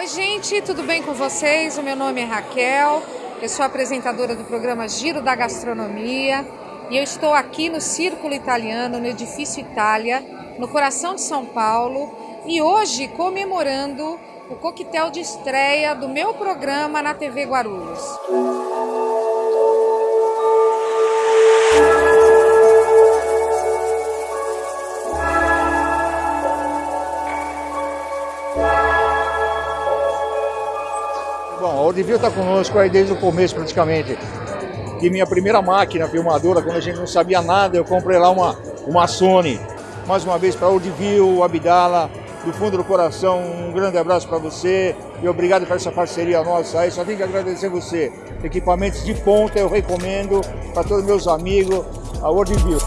Oi, gente, tudo bem com vocês? O meu nome é Raquel, eu sou apresentadora do programa Giro da Gastronomia e eu estou aqui no Círculo Italiano, no Edifício Itália, no coração de São Paulo e hoje comemorando o coquetel de estreia do meu programa na TV Guarulhos. Bom, o Devil está conosco aí desde o começo praticamente. E minha primeira máquina filmadora, quando a gente não sabia nada, eu comprei lá uma, uma Sony. Mais uma vez para o Devil, Abdala, do fundo do coração, um grande abraço para você e obrigado por essa parceria nossa aí. Só tenho que agradecer você. Equipamentos de ponta eu recomendo para todos meus amigos, a Worldview.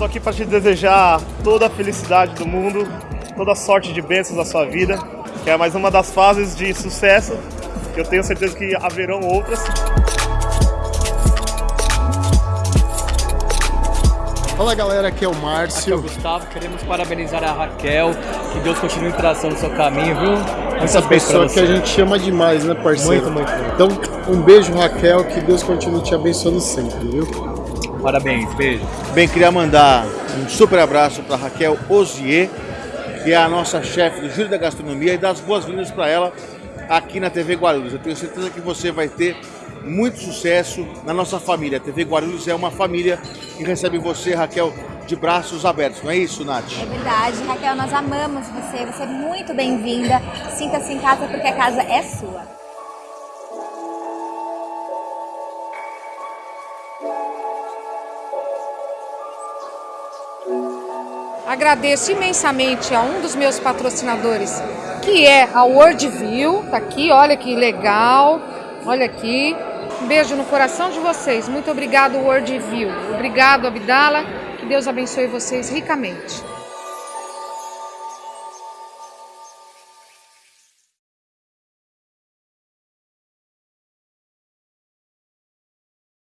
Estou aqui para te desejar toda a felicidade do mundo, toda a sorte de bênçãos da sua vida, que é mais uma das fases de sucesso, que eu tenho certeza que haverão outras. Fala galera, aqui é o Aqui é o Márcio. Gustavo, queremos parabenizar a Raquel, que Deus continue traçando o seu caminho, viu? Essa Muitas pessoa que a gente chama demais, né, parceiro? Muito, muito, muito. Então, um beijo, Raquel, que Deus continue te abençoando sempre, viu? Parabéns, beijo. Bem, queria mandar um super abraço para Raquel Ozier, que é a nossa chefe do Giro da Gastronomia, e dar as boas-vindas para ela aqui na TV Guarulhos. Eu tenho certeza que você vai ter muito sucesso na nossa família. A TV Guarulhos é uma família que recebe você, Raquel, de braços abertos. Não é isso, Nath? É verdade, Raquel, nós amamos você, você é muito bem-vinda. Sinta-se em casa porque a casa é sua. Agradeço imensamente a um dos meus patrocinadores, que é a Worldview. Tá aqui, olha que legal. Olha aqui. Um beijo no coração de vocês. Muito obrigado, Worldview. Obrigado, Abdala. Que Deus abençoe vocês ricamente.